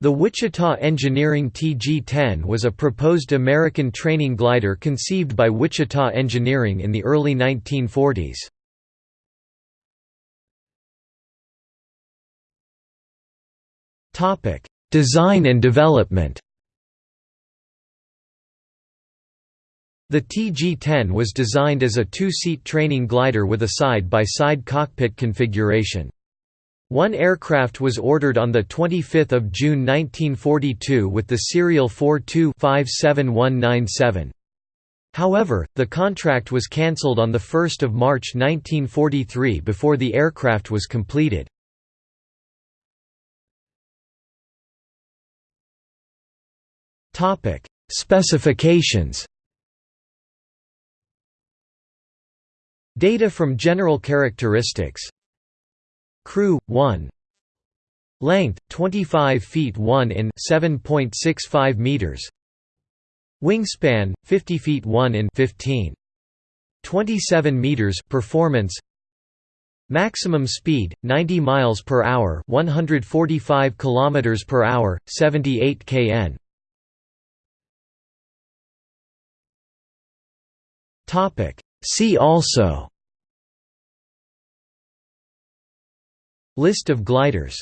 The Wichita Engineering TG-10 was a proposed American training glider conceived by Wichita Engineering in the early 1940s. Design and development The TG-10 was designed as a two-seat training glider with a side-by-side -side cockpit configuration. One aircraft was ordered on 25 June 1942 with the serial 42-57197. However, the contract was cancelled on 1 March 1943 before the aircraft was completed. Specifications Data from general characteristics Crew 1 Length 25 feet 1 in 7.65 meters. Wingspan 50 feet 1 in 15 27 meters performance. Maximum speed 90 miles per hour 145 kilometers per hour 78 kn. Topic. See also List of gliders